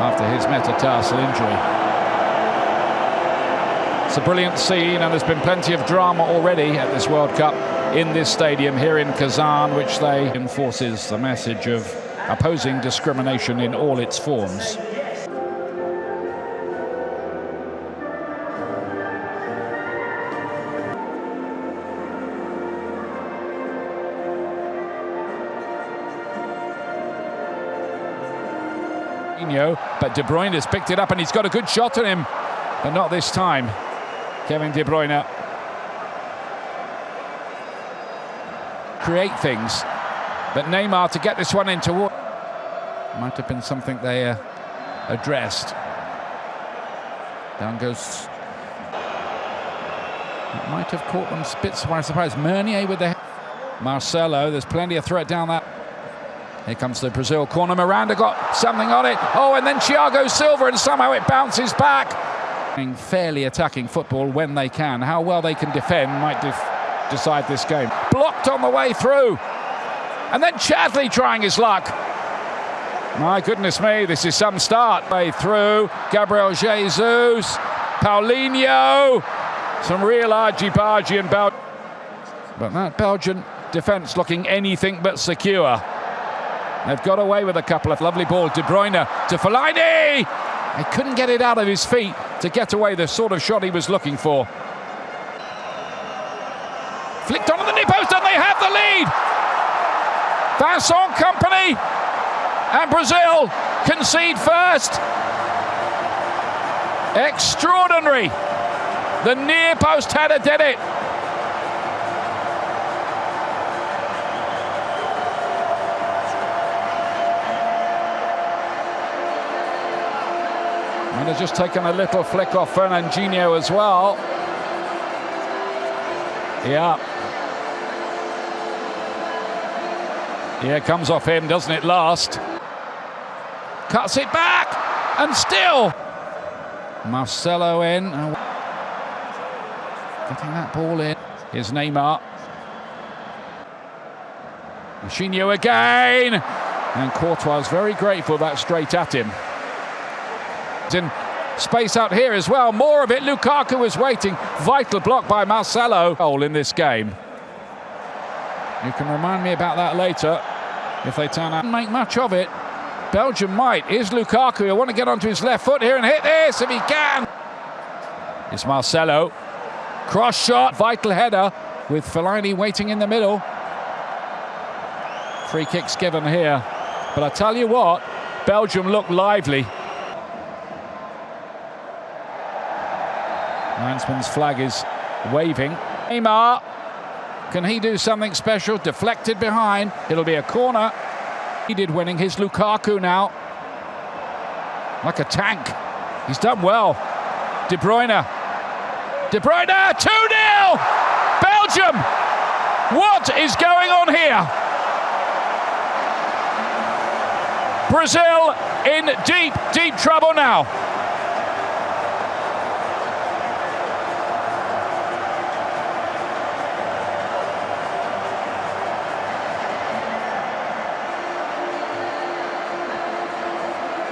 after his metatarsal injury. It's a brilliant scene, and there's been plenty of drama already at this World Cup in this stadium here in Kazan, which they enforces the message of opposing discrimination in all its forms. But De Bruyne has picked it up and he's got a good shot on him. But not this time. Kevin De Bruyne. Create things. But Neymar to get this one into water. might have been something they uh, addressed. Down goes. It might have caught them spits by surprise. Meunier with the Marcelo. There's plenty of threat down that. Here comes the Brazil corner. Miranda got something on it. Oh, and then Thiago Silva, and somehow it bounces back. Fairly attacking football when they can. How well they can defend might decide this game. Blocked on the way through. And then Chadli trying his luck. My goodness me, this is some start. Way through. Gabriel Jesus. Paulinho. Some real argy-bargy and But that Belgian defence looking anything but secure. They've got away with a couple of lovely balls. De Bruyne to Fellaini. He couldn't get it out of his feet to get away the sort of shot he was looking for. Flicked onto the near post and they have the lead. Vincent Kompany and Brazil concede first. Extraordinary. The near post header did it. Has just taken a little flick off Fernandinho as well. Yeah. Yeah, comes off him, doesn't it, last? Cuts it back, and still. Marcelo in. Getting that ball in. Here's Neymar. Machinho again. And Courtois is very grateful that straight at him in space out here as well. More of it. Lukaku is waiting. Vital block by Marcelo. Goal in this game. You can remind me about that later if they turn out. Make much of it. Belgium might. Is Lukaku. I want to get onto his left foot here and hit this if he can. It's Marcelo. Cross shot. Vital header with Fellaini waiting in the middle. Free kicks given here. But I tell you what, Belgium look lively. Linesman's flag is waving. Neymar, can he do something special? Deflected behind. It'll be a corner. He did winning. His Lukaku now. Like a tank. He's done well. De Bruyne. De Bruyne, 2-0! Belgium! What is going on here? Brazil in deep, deep trouble now.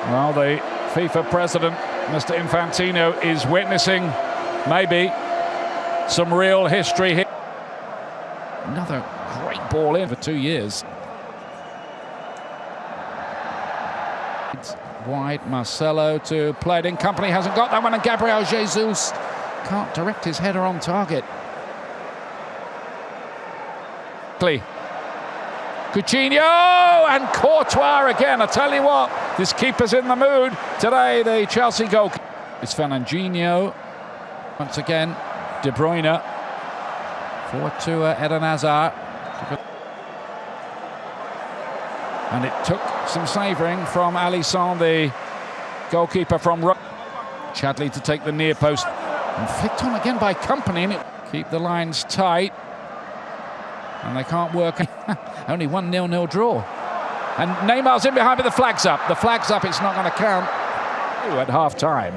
Well, the FIFA president, Mr. Infantino, is witnessing maybe some real history here. Another great ball in for two years. It's wide, Marcelo to play it in. Kompany hasn't got that one, and Gabriel Jesus can't direct his header on target. Coutinho and Courtois again. I tell you what, this keeper's in the mood today. The Chelsea goal. It's Fernandinho. Once again, De Bruyne. Forward to uh, Eden Hazard. And it took some saving from Alisson, the goalkeeper from Ro Chadli to take the near post. And flicked on again by Kompany. And it keep the lines tight. And they can't work. Only one nil-nil draw. And Neymar's in behind, but the flag's up. The flag's up, it's not going to count Ooh, at half-time.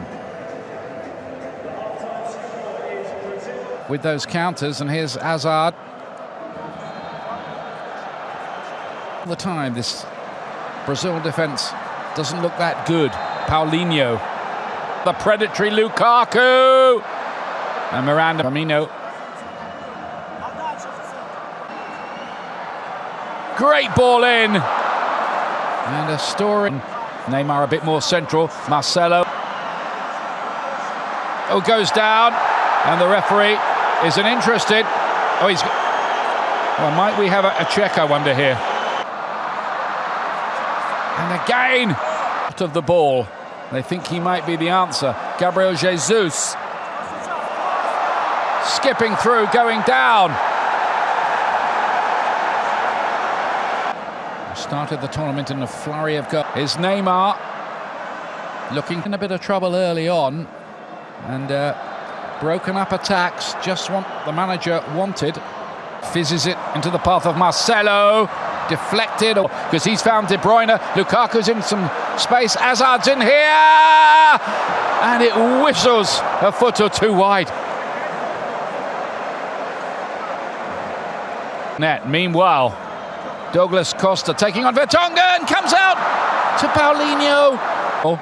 With those counters, and here's Hazard. All the time, this Brazil defence doesn't look that good. Paulinho. The predatory Lukaku. And Miranda Firmino. Great ball in. And a story. Neymar a bit more central. Marcelo. Oh, goes down. And the referee isn't interested. Oh, he's... Well, might we have a, a check, I wonder, here? And again, out of the ball. They think he might be the answer. Gabriel Jesus. Skipping through, going down. Started the tournament in a flurry of goals. Is Neymar looking in a bit of trouble early on. And uh, broken up attacks, just what the manager wanted. Fizzes it into the path of Marcelo deflected because he's found De Bruyne. Lukaku's in some space. Hazard's in here, and it whistles a foot or two wide. Net. Meanwhile, Douglas Costa taking on Vertonghen and comes out to Paulinho. Oh.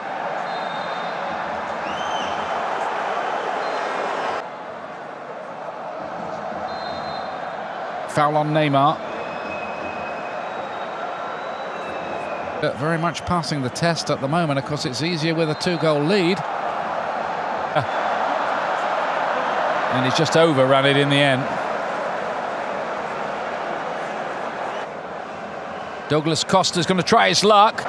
Foul on Neymar. Uh, very much passing the test at the moment. Of course, it's easier with a two-goal lead. Uh. And he's just overrun it in the end. Douglas Costa's going to try his luck.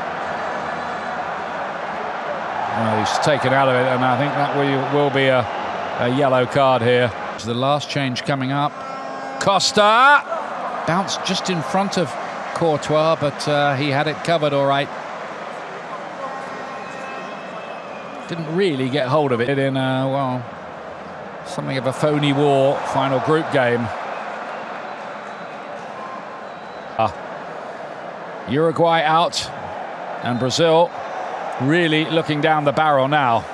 Well, he's taken out of it, and I think that will, be a, a yellow card here. It's the last change coming up. Costa bounced just in front of Courtois, but uh, he had it covered all right. Didn't really get hold of it in, uh, well, something of a phony war final group game. Uh, Uruguay out, and Brazil really looking down the barrel now.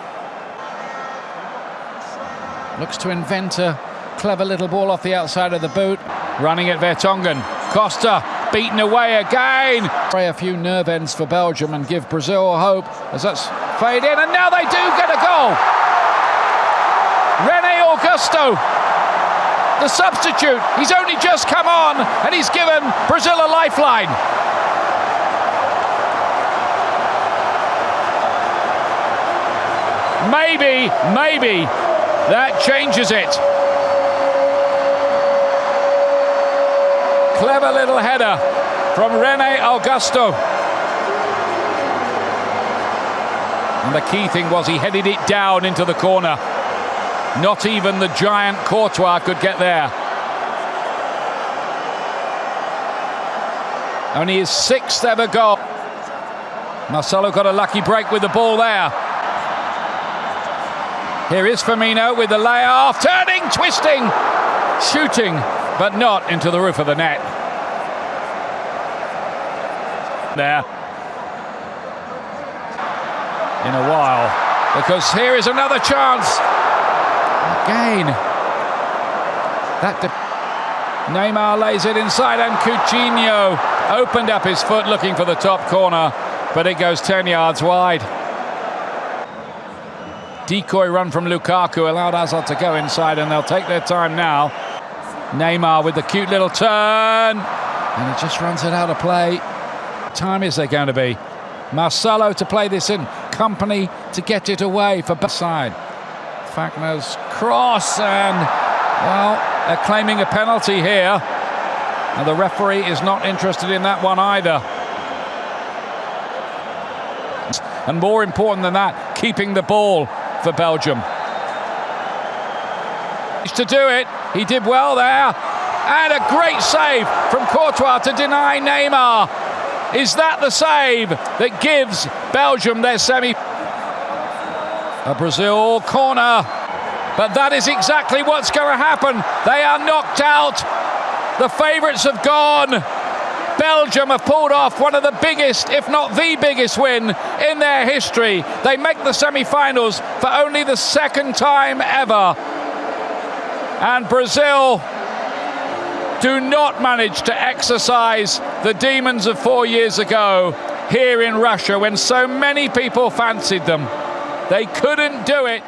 Looks to invent a clever little ball off the outside of the boot. Running at Vertonghen. Costa beaten away again. Pray a few nerve ends for Belgium and give Brazil hope as that's fade in, and now they do get a goal. Renato Augusto, the substitute, he's only just come on and he's given Brazil a lifeline. Maybe, maybe that changes it. Clever little header from Renato Augusto. And the key thing was he headed it down into the corner. Not even the giant Courtois could get there. Only his sixth ever goal. Marcelo got a lucky break with the ball there. Here is Firmino with the layoff, turning, twisting, shooting, but not into the roof of the net. There. In a while, because here is another chance. Again. That Neymar lays it inside, and Coutinho opened up his foot looking for the top corner, but it goes 10 yards wide. Decoy run from Lukaku allowed Hazard to go inside, and they'll take their time now. Neymar with the cute little turn. And he just runs it out of play. Time is there going to be? Marcelo to play this in. Kompany to get it away for side. Fagner's cross and, well, they're claiming a penalty here. And the referee is not interested in that one either. And more important than that, keeping the ball for Belgium. To do it, he did well there. And a great save from Courtois to deny Neymar. Is that the save that gives Belgium their semi? A Brazil corner. But that is exactly what's going to happen. They are knocked out. The favourites have gone. Belgium have pulled off one of the biggest, if not the biggest win in their history. They make the semi-finals for only the second time ever. And Brazil do not manage to exercise the demons of four years ago here in Russia when so many people fancied them. They couldn't do it